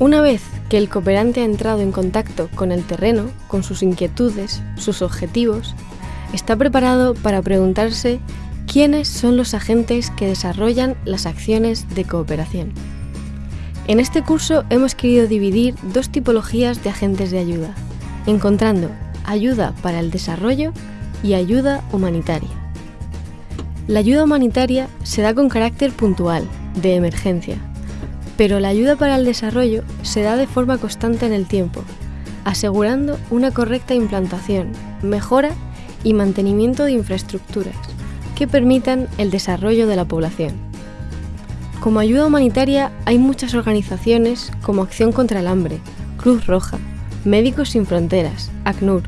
Una vez que el cooperante ha entrado en contacto con el terreno, con sus inquietudes, sus objetivos, está preparado para preguntarse quiénes son los agentes que desarrollan las acciones de cooperación. En este curso hemos querido dividir dos tipologías de agentes de ayuda, encontrando ayuda para el desarrollo y ayuda humanitaria. La ayuda humanitaria se da con carácter puntual, de emergencia, pero la ayuda para el desarrollo se da de forma constante en el tiempo, asegurando una correcta implantación, mejora y mantenimiento de infraestructuras que permitan el desarrollo de la población. Como ayuda humanitaria hay muchas organizaciones como Acción contra el Hambre, Cruz Roja, Médicos Sin Fronteras, ACNUR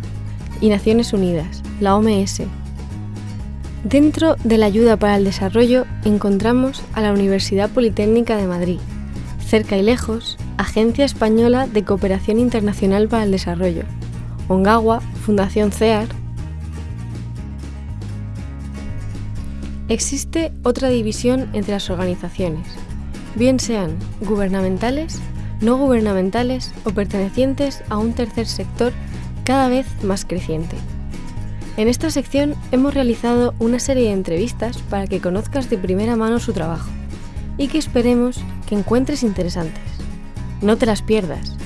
y Naciones Unidas, la OMS. Dentro de la ayuda para el desarrollo encontramos a la Universidad Politécnica de Madrid, cerca y lejos, Agencia Española de Cooperación Internacional para el Desarrollo, Ongawa, Fundación CEAR, Existe otra división entre las organizaciones, bien sean gubernamentales, no gubernamentales o pertenecientes a un tercer sector cada vez más creciente. En esta sección hemos realizado una serie de entrevistas para que conozcas de primera mano su trabajo y que esperemos que encuentres interesantes. No te las pierdas.